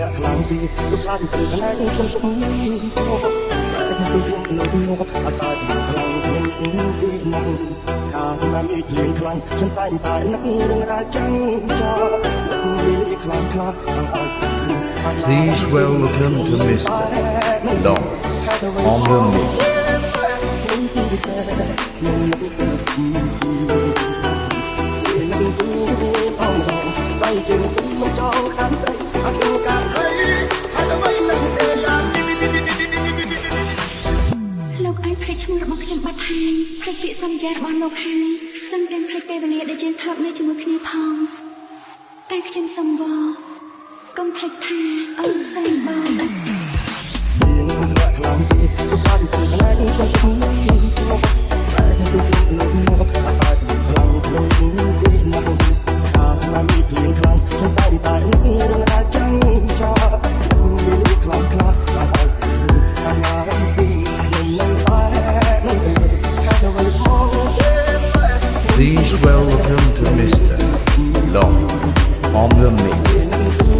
ពីទៅខ្លាចទៅណែខ្ញុំទុំទៅខ្ញុំលោកនោះអត់តែខ្លាំងខ្ញុំទីមកកាលណាមីលៀងខ្លាំងខ្ញុំតែតែនឹករឿងរ៉ាវចឹងចាមានខ្លាំងខ្លាខាងអត់ Please welcome to Mr. Long on the mix. បែរជើងទៅមកចង់ខាងស្អីអត់ ពាក្យសន្យារបស់លោកហើយសឹងទាំងភ្លេចពេលវេលាដែលយើងធ្លាប់នៅជាមួយគ្នាផងតែខ្ញុំសូមវល់កុំភ្លេចថាអូនសែនបងមានខ្លាំងពីទៅបាត់ទៅណែខ្ញុំទុំមកតែទៅខ្ញុំ Please welcome to Mr. Long on the mix.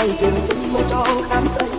tay rừng mưa cho khám sân